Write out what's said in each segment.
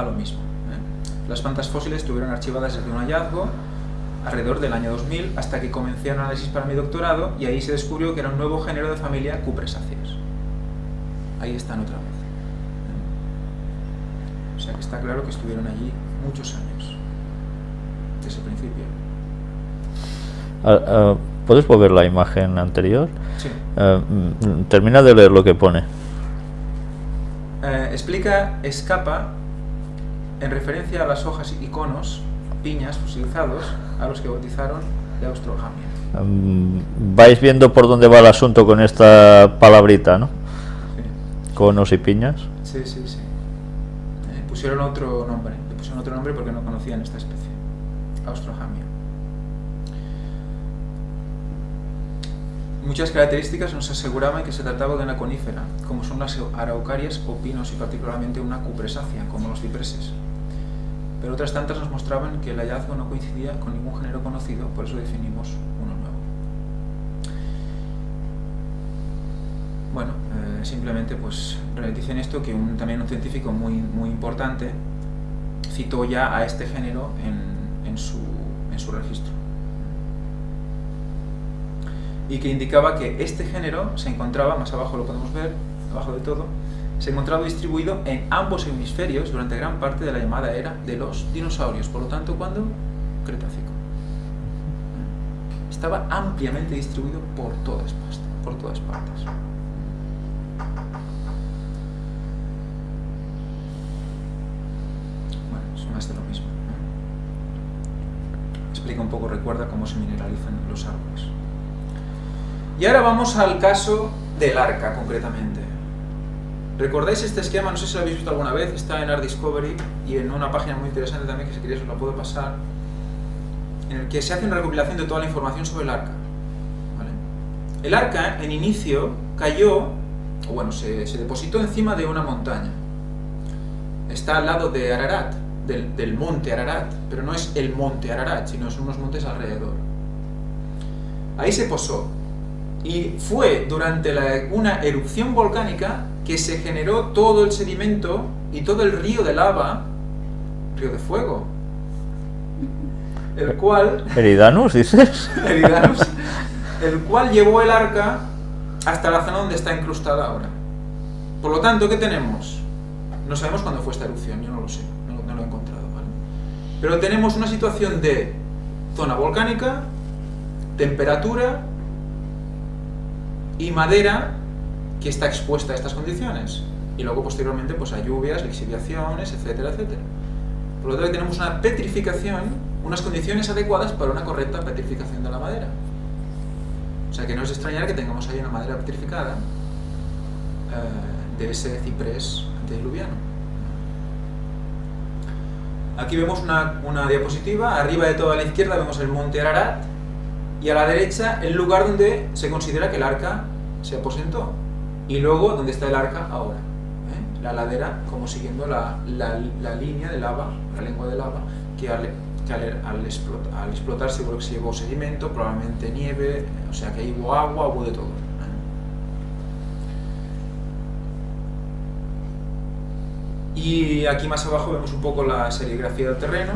a lo mismo. ¿eh? Las plantas fósiles estuvieron archivadas desde un hallazgo alrededor del año 2000 hasta que comencé un análisis para mi doctorado y ahí se descubrió que era un nuevo género de familia cupresáceas. Ahí están otra vez. ¿eh? O sea que está claro que estuvieron allí muchos años, desde el principio. Ah, ah, ¿Puedes volver la imagen anterior? Sí. Ah, mm, termina de leer lo que pone. Eh, explica escapa en referencia a las hojas y conos, piñas fosilizados, a los que bautizaron de Austrogamia. Mm, vais viendo por dónde va el asunto con esta palabrita, ¿no? Sí, Conos y piñas. sí, sí. sí. Eh, pusieron otro nombre, le pusieron otro nombre porque no conocían esta especie, Austrogamia. Muchas características nos aseguraban que se trataba de una conífera, como son las araucarias o pinos y particularmente una cupresácea, como los cipreses. Pero otras tantas nos mostraban que el hallazgo no coincidía con ningún género conocido, por eso definimos uno nuevo. Bueno, eh, simplemente pues dicen esto que un, también un científico muy, muy importante citó ya a este género en, su, en su registro y que indicaba que este género se encontraba, más abajo lo podemos ver, abajo de todo, se encontraba distribuido en ambos hemisferios durante gran parte de la llamada era de los dinosaurios. Por lo tanto, ¿cuándo? Cretácico. Estaba ampliamente distribuido por todas, partes- por todas partes. Bueno, es más de lo mismo. Explica un poco, recuerda cómo se mineralizan los árboles. Y ahora vamos al caso del arca, concretamente. ¿Recordáis este esquema? No sé si lo habéis visto alguna vez, está en Art Discovery y en una página muy interesante también, que si queréis os la puedo pasar, en el que se hace una recopilación de toda la información sobre el arca. El arca, en inicio, cayó, o bueno, se, depositó encima de una montaña. Está al lado de Ararat, del, monte Ararat, pero no es el monte Ararat, sino son unos montes alrededor. Ahí se posó, y fue durante una erupción volcánica que se generó todo el sedimento y todo el río de lava, río de fuego, el cual, ¿Eridanus, dices? Eridanus, el cual llevó el arca hasta la zona donde está incrustada ahora. Por lo tanto, ¿qué tenemos? No sabemos cuándo fue esta erupción, yo no lo sé, no, lo- no lo he encontrado, ¿vale? Pero tenemos una situación de zona volcánica, temperatura y madera que está expuesta a estas condiciones. Y luego posteriormente pues a lluvias, lixiviaciones, etcétera, etcétera. Por lo tanto tenemos una petrificación, unas condiciones adecuadas para una correcta petrificación de la madera. O sea que no es extrañar que tengamos ahí una madera petrificada eh, de ese ciprés antediluviano. Aquí vemos una, una diapositiva, arriba de toda la izquierda vemos el monte Ararat y a la derecha el lugar donde se considera que el arca se aposentó y luego donde está el arca ahora. ¿eh? La ladera como siguiendo la, la- línea de lava, la lengua de lava, que al, que al, al explot- al explotar que se llevó sedimento, probablemente nieve, o sea que ahí hubo agua, hubo de todo. ¿eh? Y aquí más abajo vemos un poco la serigrafía del terreno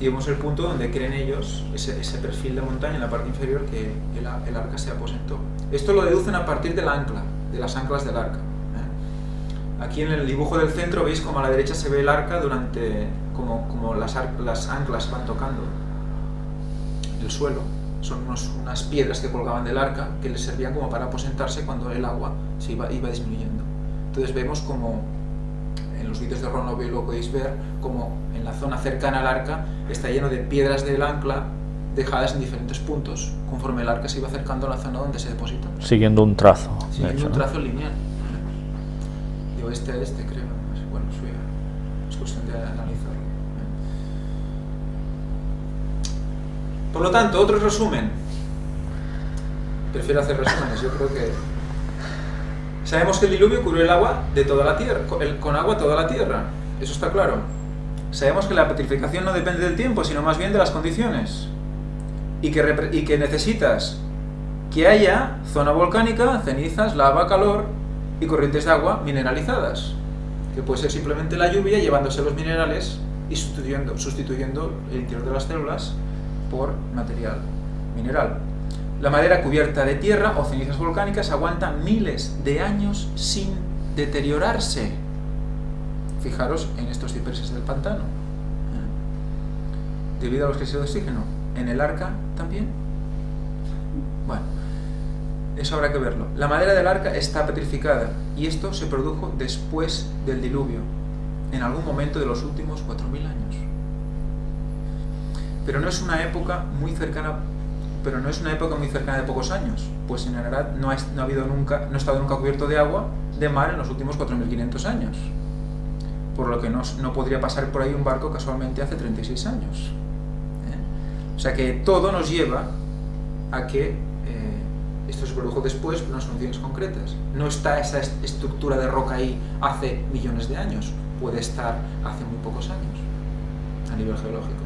y vemos el punto donde creen ellos, ese, ese perfil de montaña en la parte inferior, que el, el arca se aposentó. Esto lo deducen a partir del ancla, de las anclas del arca. ¿eh? Aquí en el dibujo del centro veis como a la derecha se ve el arca durante, como, como las, las anclas van tocando el suelo. Son unos- unas piedras que colgaban del arca que les servían como para aposentarse cuando el agua se iba, iba disminuyendo. Entonces vemos como en los vídeos de Ronovi lo podéis ver, como en la zona cercana al arca está lleno de piedras del ancla dejadas en diferentes puntos, conforme el arca se iba acercando a la zona donde se deposita. Siguiendo un trazo. Siguiendo hecho, un ¿no? trazo lineal. De oeste a este, creo. Bueno, eso ya es cuestión de analizarlo. Por lo tanto, otro resumen. Prefiero hacer resúmenes, yo creo que... Sabemos que el diluvio cubrió el agua de toda la tierra, con agua toda la tierra. Eso está claro. Sabemos que la petrificación no depende del tiempo, sino más bien de las condiciones. Y que, y que necesitas que haya zona volcánica, cenizas, lava, calor y corrientes de agua mineralizadas. que puede ser simplemente la lluvia llevándose los minerales y sustituyendo, sustituyendo el interior de las células por material mineral. La madera cubierta de tierra o cenizas volcánicas aguanta miles de años sin deteriorarse. Fijaros en estos cipreses del pantano. ¿eh? Debido a los crisis de oxígeno. En el arca también. Bueno, eso habrá que verlo. La madera del arca está petrificada y esto se produjo después del diluvio, en algún momento de los últimos 4.000 años. Pero no es una época muy cercana pero no es una época muy cercana de pocos años, pues en Ararat no ha, no ha, habido nunca, no ha estado nunca cubierto de agua de mar en los últimos 4.500 años, por lo que no, no, podría pasar por ahí un barco casualmente hace 36 años. O sea que todo nos lleva a que eh, esto se produjo después por unas condiciones concretas. No está esa estructura de roca ahí hace millones de años, puede estar hace muy pocos años a nivel geológico.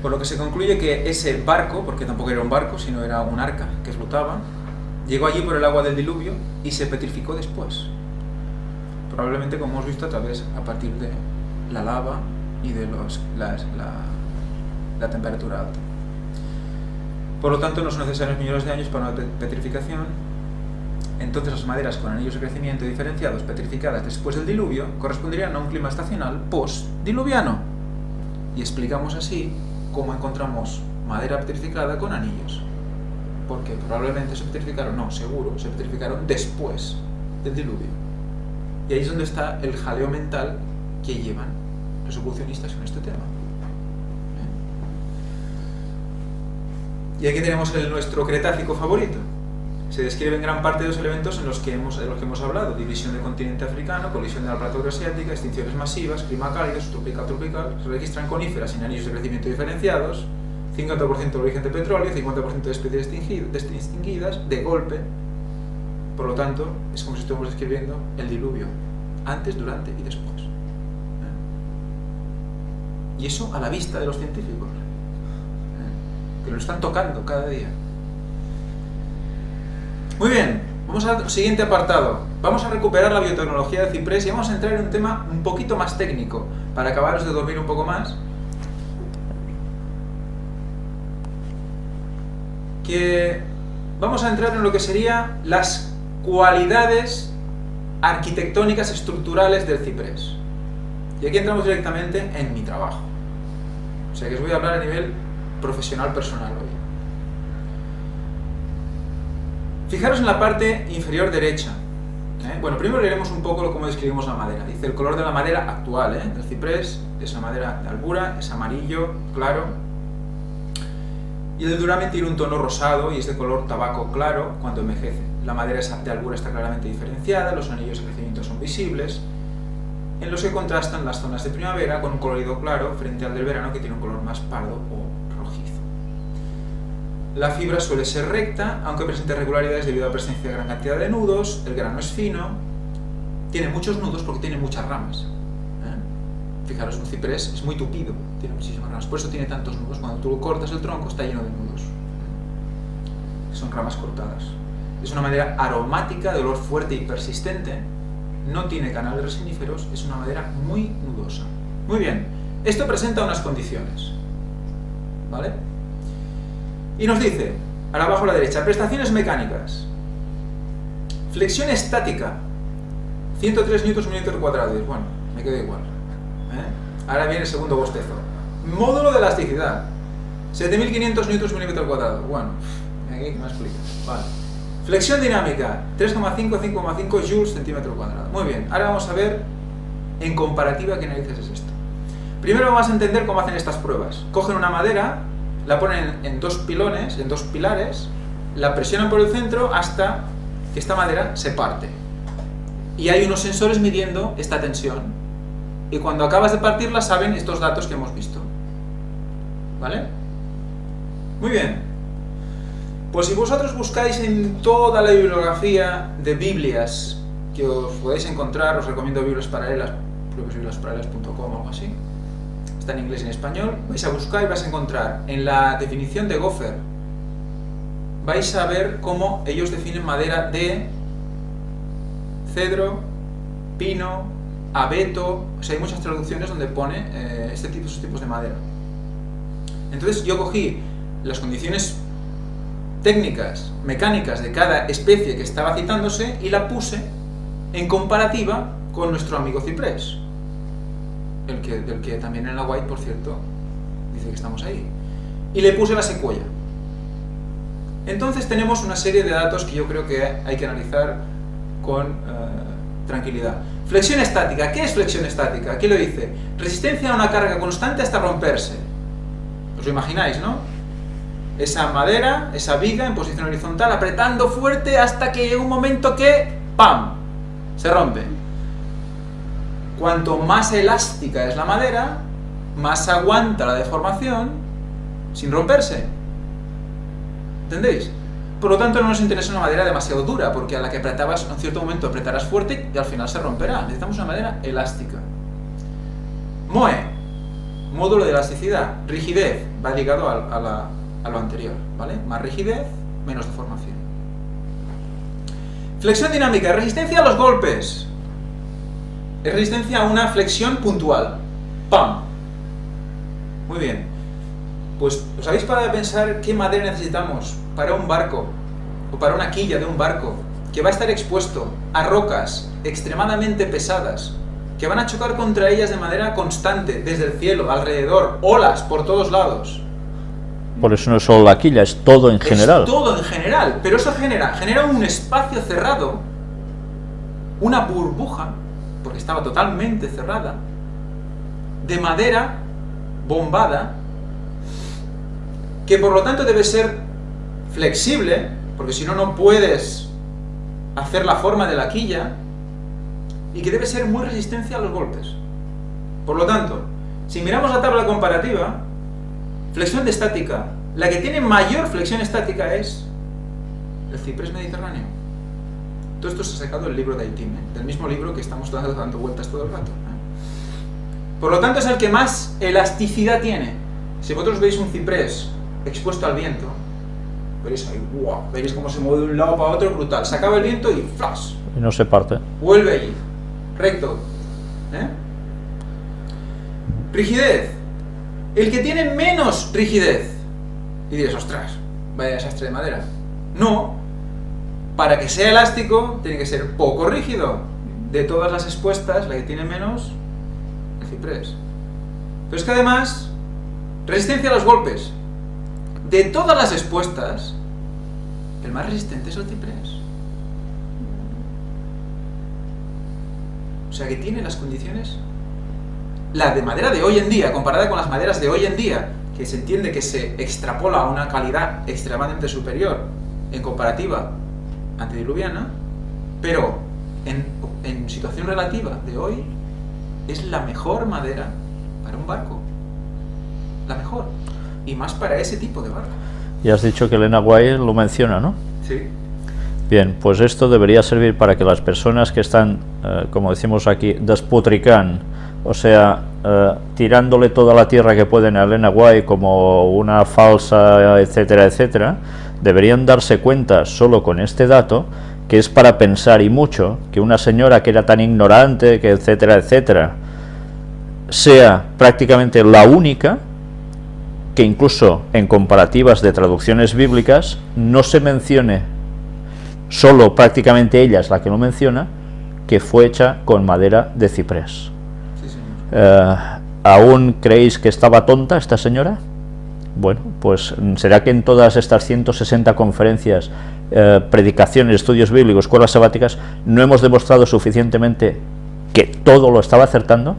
Por lo que se concluye que ese barco, porque tampoco era un barco, sino era un arca que flotaba, llegó allí por el agua del diluvio y se petrificó después. Probablemente, como hemos visto, a través, a partir de la lava y de los, la, la temperatura alta. Por lo tanto, no son necesarios millones de años para una petrificación. Entonces, las maderas con anillos de crecimiento diferenciados petrificadas después del diluvio corresponderían a un clima estacional post-diluviano. Y explicamos así cómo encontramos madera petrificada con anillos. Porque probablemente se petrificaron, no, seguro, se petrificaron después del diluvio. Y ahí es donde está el jaleo mental que llevan los evolucionistas en este tema. ¿Eh? Y aquí tenemos el, nuestro cretácico favorito. Se describen gran parte de los elementos en los que hemos, de los que hemos hablado. División del continente africano, colisión de la asiática, extinciones masivas, clima cálido, tropical tropical. Se registran coníferas sin anillos de crecimiento diferenciados, 50% de origen de petróleo, 50% de especies extinguidas, de golpe. Por lo tanto, es como si estuviéramos describiendo el diluvio, antes, durante y después. Y eso a la vista de los científicos, que lo están tocando cada día. Muy bien, vamos al siguiente apartado. Vamos a recuperar la biotecnología de ciprés y vamos a entrar en un tema un poquito más técnico, para acabaros de dormir un poco más. Que vamos a entrar en lo que serían las cualidades arquitectónicas estructurales del ciprés. Y aquí entramos directamente en mi trabajo. O sea que os voy a hablar a nivel profesional personal hoy. Fijaros en la parte inferior derecha. ¿eh? Bueno, primero leeremos un poco cómo describimos la madera. Dice el color de la madera actual, ¿eh? del ciprés, es una madera de albura, es amarillo, claro. Y el duramen tiene un tono rosado y es de color tabaco claro cuando envejece. La madera de albura está claramente diferenciada, los anillos de crecimiento son visibles, en los que contrastan las zonas de primavera con un colorido claro frente al del verano que tiene un color más pardo o la fibra suele ser recta, aunque presenta irregularidades debido a la presencia de gran cantidad de nudos, el grano es fino, tiene muchos nudos porque tiene muchas ramas. ¿eh? Fijaros, un ciprés es muy tupido, tiene muchísimas ramas, por eso tiene tantos nudos. Cuando tú cortas el tronco está lleno de nudos. Son ramas cortadas. Es una madera aromática, de olor fuerte y persistente, no tiene canales resiníferos, es una madera muy nudosa. Muy bien, esto presenta unas condiciones. ¿Vale? Y nos dice, ahora abajo a la derecha, prestaciones mecánicas. Flexión estática, 103 newtons metro cuadrado. Bueno, me quedo igual. ¿eh? Ahora viene el segundo bostezo. Módulo de elasticidad, 7500 newtons milímetro cuadrado. Bueno, aquí me explico. Vale. Flexión dinámica, 3,5 5,5 joules centímetro cuadrado. Muy bien, ahora vamos a ver en comparativa qué narices es esto. Primero vamos a entender cómo hacen estas pruebas. Cogen una madera, la ponen en dos pilones, en dos pilares, la presionan por el centro hasta que esta madera se parte. Y hay unos sensores midiendo esta tensión. Y cuando acabas de partirla saben estos datos que hemos visto. ¿Vale? Muy bien. Pues si vosotros buscáis en toda la bibliografía de Biblias que os podéis encontrar, os recomiendo Biblias Paralelas, creo o algo así, está en inglés y en español, vais a buscar y vais a encontrar en la definición de Goffer, vais a ver cómo ellos definen madera de cedro, pino, abeto, o sea, hay muchas traducciones donde pone eh, este tipo, estos tipos de madera. Entonces yo cogí las condiciones técnicas, mecánicas de cada especie que estaba citándose y la puse en comparativa con nuestro amigo ciprés, el que, del que también en la White, por cierto, dice que estamos ahí. Y le puse la secuoya. Entonces tenemos una serie de datos que yo creo que hay que analizar con eh, tranquilidad. Flexión estática. ¿Qué es flexión estática? Aquí lo dice. Resistencia a una carga constante hasta romperse. ¿Os lo imagináis, no? Esa madera, esa viga en posición horizontal, apretando fuerte hasta que llega un momento que ¡pam! se rompe. Cuanto más elástica es la madera, más aguanta la deformación sin romperse. ¿Entendéis? Por lo tanto, no nos interesa una madera demasiado dura, porque a la que apretabas, en cierto momento apretarás fuerte y al final se romperá. Necesitamos una madera elástica. MOE, módulo de elasticidad, rigidez, va ligado a, a lo anterior, ¿vale? Más rigidez, menos deformación. Flexión dinámica, resistencia a los golpes. Es resistencia a una flexión puntual. ¡Pam! Muy bien. Pues, ¿os habéis parado a pensar qué madera necesitamos para un barco, o para una quilla de un barco, que va a estar expuesto a rocas extremadamente pesadas, que van a chocar contra ellas de manera constante, desde el cielo, alrededor, olas por todos lados? Por eso no es solo la quilla, es todo en general. Es todo en general, pero eso genera, genera un espacio cerrado, una burbuja, porque estaba totalmente cerrada, de madera bombada, que por lo tanto debe ser flexible, porque si no, no puedes hacer la forma de la quilla, y que debe ser muy resistente a los golpes. Por lo tanto, si miramos la tabla comparativa, flexión de estática, la que tiene mayor flexión estática es el ciprés mediterráneo. Todo esto se ha sacado del libro de Haití, ¿eh? del mismo libro que estamos dando vueltas todo el rato. ¿eh? Por lo tanto, es el que más elasticidad tiene. Si vosotros veis un ciprés expuesto al viento, veréis ahí, wow, veréis cómo se mueve de un lado para otro, brutal. Se acaba el viento y flash. Y no se parte. Vuelve allí, recto. ¿eh? Rigidez. El que tiene menos rigidez. Y dices, ostras, vaya desastre de madera. No. Para que sea elástico, tiene que ser poco rígido. De todas las expuestas, la que tiene menos, el ciprés. Pero es que además, resistencia a los golpes. De todas las expuestas, el más resistente es el ciprés. O sea que tiene las condiciones... La de madera de hoy en día, comparada con las maderas de hoy en día, que se entiende que se extrapola a una calidad extremadamente superior en comparativa antediluviana, pero en, en situación relativa de hoy, es la mejor madera para un barco. La mejor. Y más para ese tipo de barco. Y has dicho que Elena Guay lo menciona, ¿no? Sí. Bien, pues esto debería servir para que las personas que están, eh, como decimos aquí, despotricando, o sea, eh, tirándole toda la tierra que pueden a Elena Guay como una falsa, etcétera, etcétera, deberían darse cuenta solo con este dato que es para pensar y mucho que una señora que era tan ignorante, que etcétera, etcétera, sea prácticamente la única que incluso en comparativas de traducciones bíblicas no se mencione, solo prácticamente ella es la que lo menciona, que fue hecha con madera de ciprés. Eh, ¿Aún creéis que estaba tonta esta señora? Bueno, pues será que en todas estas 160 conferencias, eh, predicaciones, estudios bíblicos, escuelas sabáticas, no hemos demostrado suficientemente que todo lo estaba acertando.